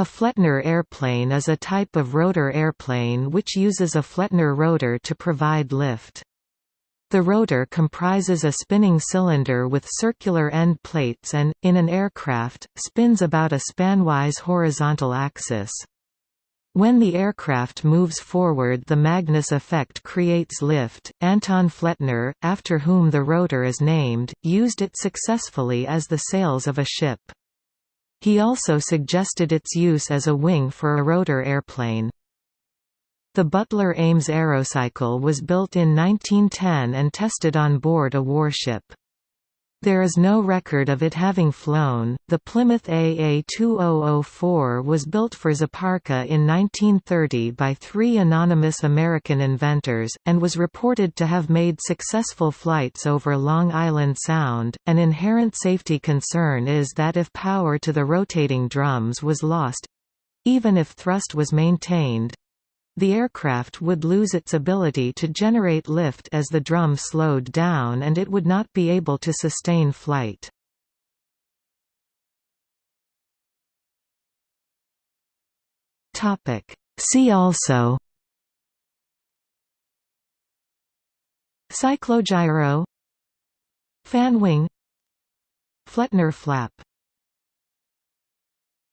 A Flettner airplane is a type of rotor airplane which uses a Flettner rotor to provide lift. The rotor comprises a spinning cylinder with circular end plates and, in an aircraft, spins about a spanwise horizontal axis. When the aircraft moves forward the Magnus effect creates lift. Anton Flettner, after whom the rotor is named, used it successfully as the sails of a ship. He also suggested its use as a wing for a rotor airplane. The Butler Ames Aerocycle was built in 1910 and tested on board a warship. There is no record of it having flown. The Plymouth AA-2004 was built for Zaparka in 1930 by three anonymous American inventors, and was reported to have made successful flights over Long Island Sound. An inherent safety concern is that if power to the rotating drums was lost even if thrust was maintained, the aircraft would lose its ability to generate lift as the drum slowed down and it would not be able to sustain flight. See also Cyclogyro Fan wing Flettner flap